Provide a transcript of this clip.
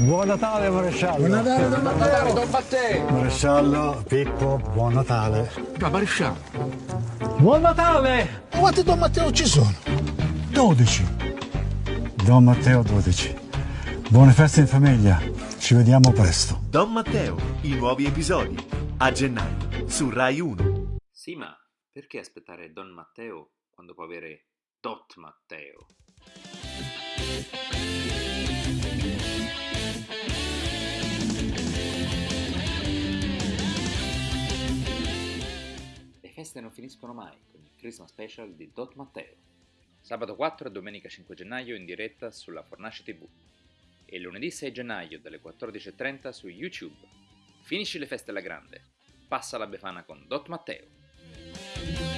Buon Natale maresciallo! Buon Natale, Don Matteo! Don Matteo! Maresciallo, Pippo, buon Natale! Ma maresciallo! Buon Natale! Quanti Don Matteo ci sono? 12. Don Matteo 12. Buone feste in famiglia, ci vediamo presto. Don Matteo, i nuovi episodi, a gennaio, su Rai 1. Sì, ma perché aspettare Don Matteo quando può avere Dot Matteo? Feste non finiscono mai con il Christmas Special di Dot Matteo. Sabato 4 e domenica 5 gennaio in diretta sulla Fornace TV e lunedì 6 gennaio dalle 14.30 su YouTube. Finisci le feste alla grande, passa la Befana con Dot Matteo.